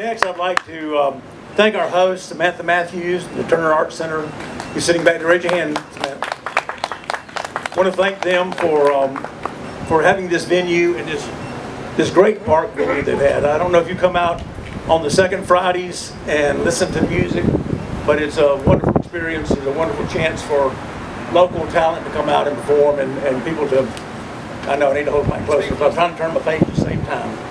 Next, I'd like to um, thank our host, Samantha Matthews, the Turner Arts Center. You're sitting back there, raise your hand, Samantha. I Want to thank them for, um, for having this venue and this, this great park that they've had. I don't know if you come out on the second Fridays and listen to music, but it's a wonderful experience, it's a wonderful chance for local talent to come out and perform and, and people to, I know I need to hold my closer, because I'm trying to turn my face at the same time.